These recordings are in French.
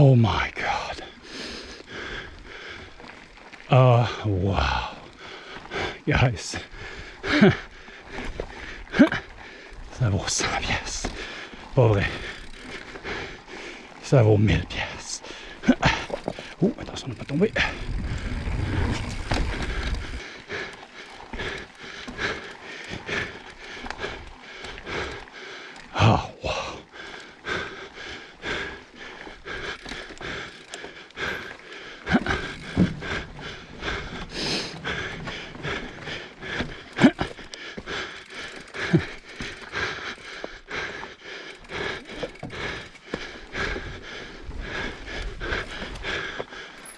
Oh my God. Oh, wow. Guys. Ça vaut 100 pièces. Pas vrai. Ça vaut 1000 pièces. Oh, attention de ne pas tomber.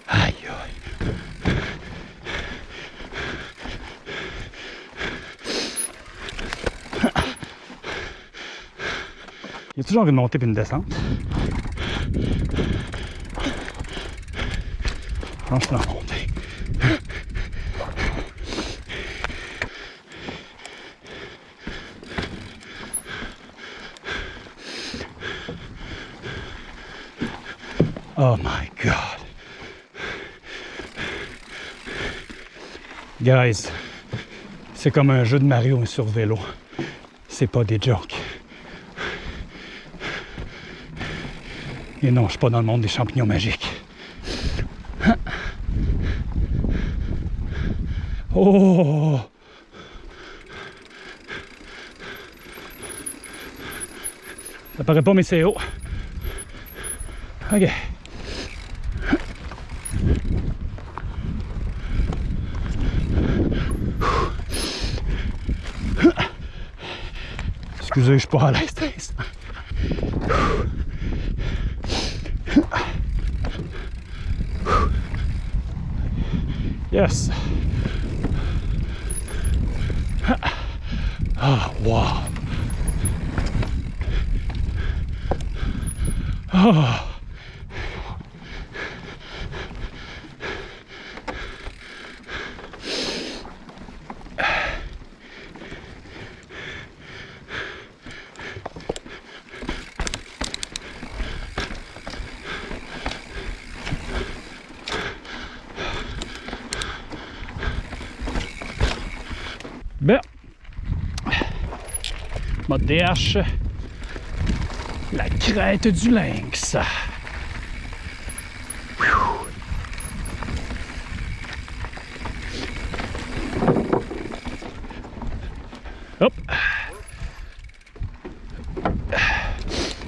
Aïe, aïe. Il y a toujours une montée et une descente. Je pense que c'est Oh my god. Guys, c'est comme un jeu de Mario sur vélo. C'est pas des jokes. Et non, je suis pas dans le monde des champignons magiques. Oh! Ça paraît pas, mais c'est haut. OK. Excusez, je suis pas à l'aise. Thérèse. Yes. Ah, wow. Ah. Mode DH, la crête du lynx. Hop.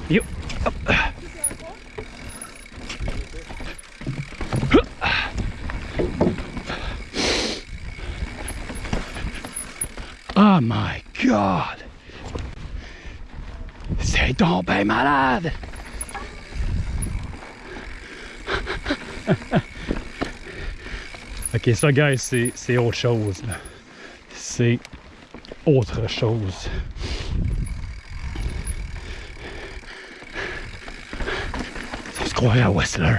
Yo. Hop. Oh my god! Donc ben malade! ok, ça, guys, c'est autre chose. C'est autre chose. On se croirait à Whistler.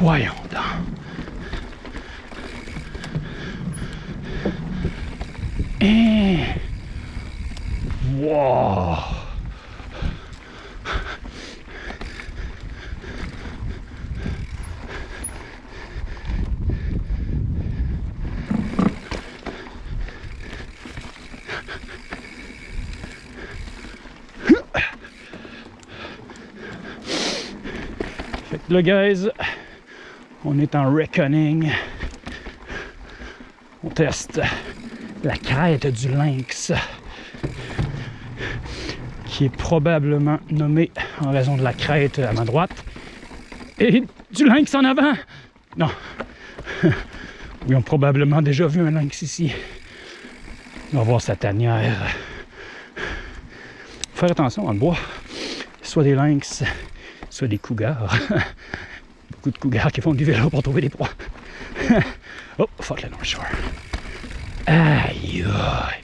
Voyons donc. Eh. Wow. Fait que là, guys, on est en reckoning. On teste la crête du lynx, qui est probablement nommée en raison de la crête à ma droite et du lynx en avant. Non. Ils ont probablement déjà vu un lynx ici. On va voir sa tanière. Faut faire attention dans le bois. Soit des lynx, soit des cougars. Beaucoup de cougars qui font du vélo pour trouver des proies. oh, fuck la North Shore. Aïe aïe.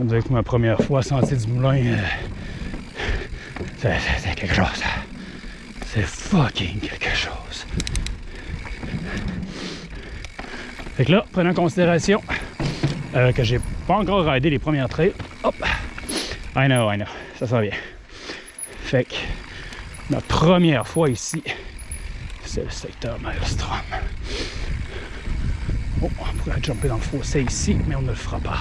On dirait que ma première fois sortie du moulin, euh, c'est quelque chose. C'est fucking quelque chose. Fait que là, prenez en considération euh, que j'ai pas encore raidé les premières trails. Hop! I know, I know. Ça sent bien. Fait que notre première fois ici, c'est le secteur Maelstrom. Oh, on pourrait jumper dans le fossé ici, mais on ne le fera pas.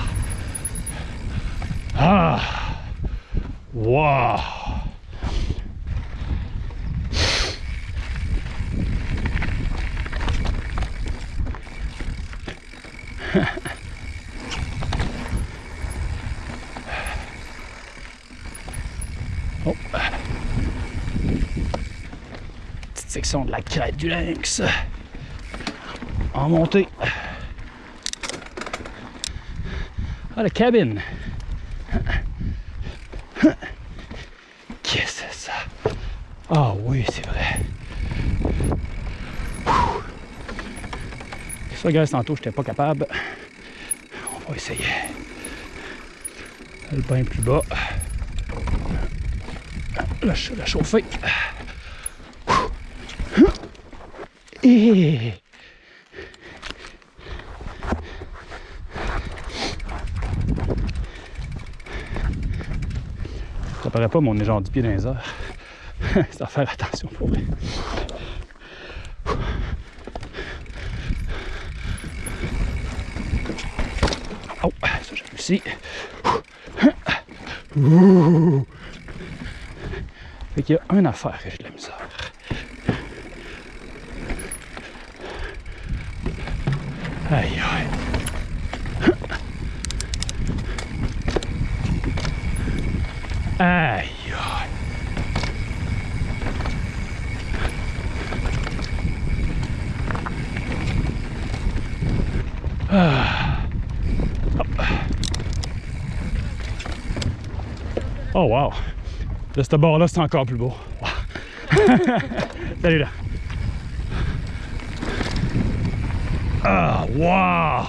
Ah! Wow! oh. Petite section de la crête du lynx. En montée. Ah, la cabine. Qu'est-ce que c'est ça? Ah oui, c'est vrai. Ça, gars, tantôt, j'étais pas capable. On va essayer. Le bain plus bas. La, la chauffer. Et... Ça paraît pas, mais on est genre 10 pieds dans. C'est à faire attention pour vrai. Oh, ça j'ai réussi. Fait qu'il y a une affaire que j'ai de la misère. Aïe. Aïe aïe. Ah. Hop. Oh wow! De ce bord-là, c'est encore plus beau. Wow. Salut là! Ah, wow!